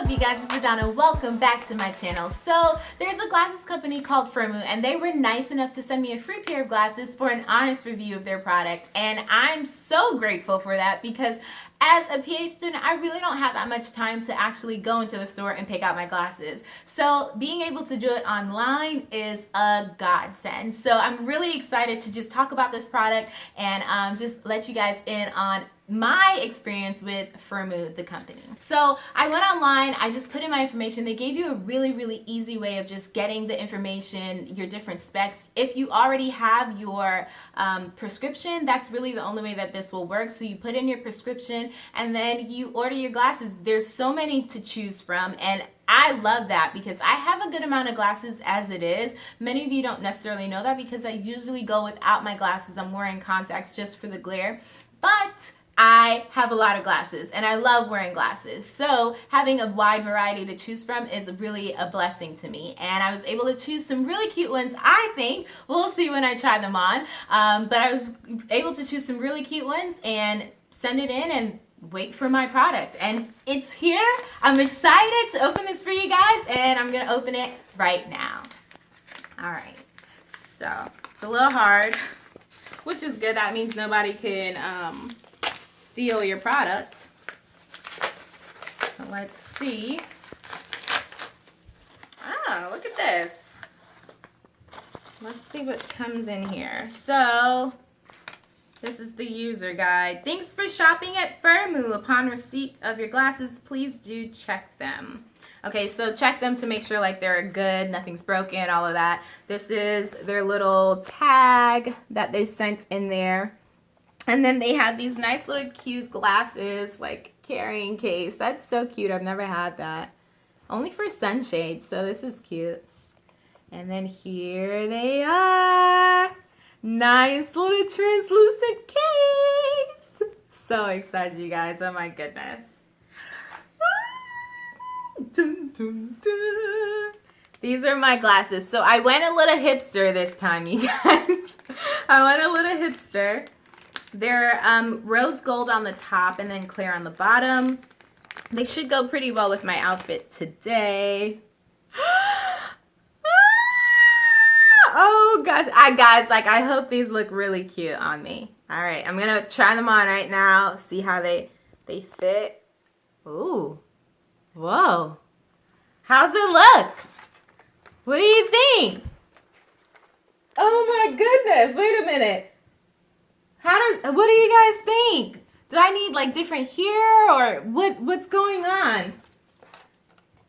up you guys, it's Adana. Welcome back to my channel. So there's a glasses company called Firmoo and they were nice enough to send me a free pair of glasses for an honest review of their product and I'm so grateful for that because as a PA student, I really don't have that much time to actually go into the store and pick out my glasses. So being able to do it online is a godsend. So I'm really excited to just talk about this product and um, just let you guys in on my experience with Firmoo, the company. So I went online, I just put in my information. They gave you a really, really easy way of just getting the information, your different specs. If you already have your um, prescription, that's really the only way that this will work. So you put in your prescription and then you order your glasses. There's so many to choose from and I love that because I have a good amount of glasses as it is. Many of you don't necessarily know that because I usually go without my glasses. I'm wearing contacts just for the glare. But I have a lot of glasses and I love wearing glasses. So having a wide variety to choose from is really a blessing to me. And I was able to choose some really cute ones, I think. We'll see when I try them on. Um, but I was able to choose some really cute ones and send it in and wait for my product. And it's here. I'm excited to open this for you guys and I'm gonna open it right now. All right, so it's a little hard, which is good. That means nobody can um, steal your product. Let's see. Oh, look at this. Let's see what comes in here. So, this is the user guide. Thanks for shopping at Firmoo. Upon receipt of your glasses, please do check them. Okay, so check them to make sure like they're good, nothing's broken, all of that. This is their little tag that they sent in there. And then they have these nice little cute glasses, like carrying case. That's so cute. I've never had that. Only for sunshades, so this is cute. And then here they are. Nice little translucent. So excited, you guys. Oh my goodness. Dun, dun, dun. These are my glasses. So I went a little hipster this time, you guys. I went a little hipster. They're um, rose gold on the top and then clear on the bottom. They should go pretty well with my outfit today. oh gosh, I guys, like I hope these look really cute on me. All right, I'm gonna try them on right now, see how they they fit. Ooh, whoa. How's it look? What do you think? Oh my goodness, wait a minute. How does, what do you guys think? Do I need like different here or what, what's going on?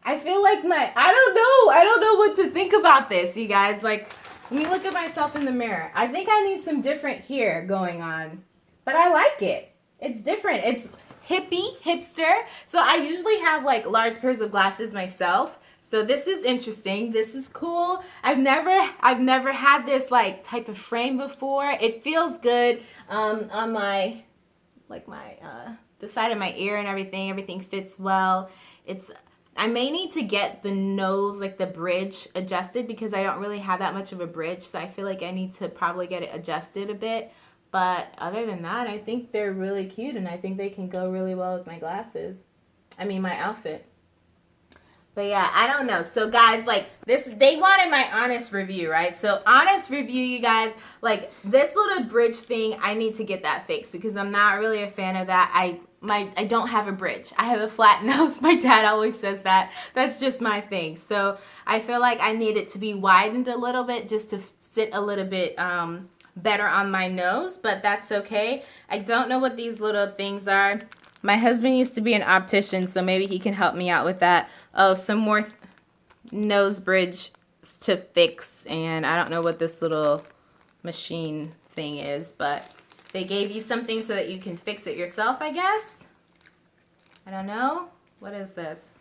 I feel like my, I don't know. I don't know what to think about this, you guys. Like, let me look at myself in the mirror. I think I need some different here going on, but I like it. It's different. It's hippie, hipster. So I usually have like large pairs of glasses myself. So this is interesting. This is cool. I've never I've never had this like type of frame before. It feels good um, on my like my uh, the side of my ear and everything. Everything fits well. It's I may need to get the nose, like the bridge adjusted because I don't really have that much of a bridge. So I feel like I need to probably get it adjusted a bit. But other than that, I think they're really cute and I think they can go really well with my glasses. I mean, my outfit. But yeah, I don't know. So guys, like this, they wanted my honest review, right? So honest review, you guys, like this little bridge thing, I need to get that fixed because I'm not really a fan of that. I my I don't have a bridge. I have a flat nose. My dad always says that. That's just my thing. So I feel like I need it to be widened a little bit just to sit a little bit um, better on my nose, but that's okay. I don't know what these little things are. My husband used to be an optician, so maybe he can help me out with that. Oh, some more nose bridge to fix, and I don't know what this little machine thing is, but they gave you something so that you can fix it yourself, I guess. I don't know. What is this?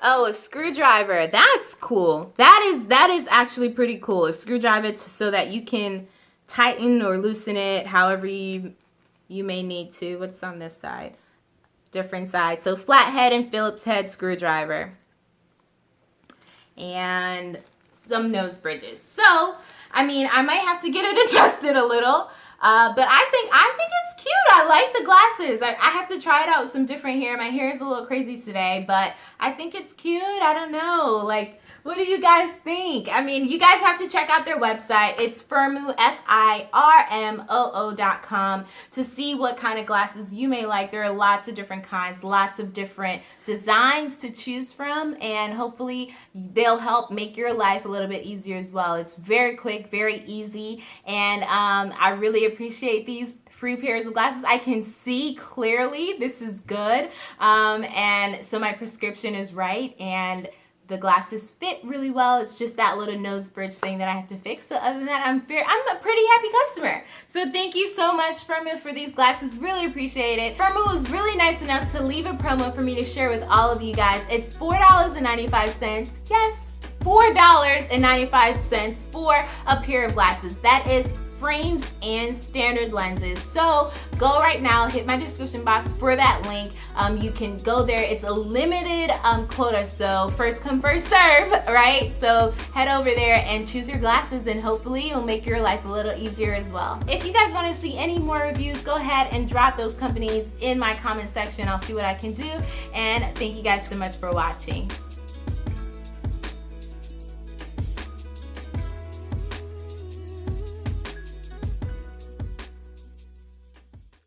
Oh, a screwdriver. That's cool. That is that is actually pretty cool. A screwdriver so that you can tighten or loosen it however you you may need to. What's on this side? Different sides. So flathead and Phillips head screwdriver. And some nose bridges. So, I mean, I might have to get it adjusted a little. Uh, but I think I think it's cute. I like the glasses. I, I have to try it out with some different hair. My hair is a little crazy today, but I think it's cute. I don't know. Like, what do you guys think? I mean, you guys have to check out their website. It's Firmoo, F-I-R-M-O-O dot com to see what kind of glasses you may like. There are lots of different kinds, lots of different designs to choose from, and hopefully they'll help make your life a little bit easier as well. It's very quick, very easy, and um, I really appreciate these free pairs of glasses. I can see clearly this is good, um, and so my prescription is right, and the glasses fit really well. It's just that little nose bridge thing that I have to fix. But other than that, I'm fair. I'm a pretty happy customer. So thank you so much, Firmoo, for these glasses. Really appreciate it. Firmoo was really nice enough to leave a promo for me to share with all of you guys. It's $4.95. Yes, $4.95 for a pair of glasses. That is frames and standard lenses. So go right now, hit my description box for that link. Um, you can go there. It's a limited um, quota, so first come, first serve, right? So head over there and choose your glasses and hopefully it'll make your life a little easier as well. If you guys wanna see any more reviews, go ahead and drop those companies in my comment section. I'll see what I can do. And thank you guys so much for watching.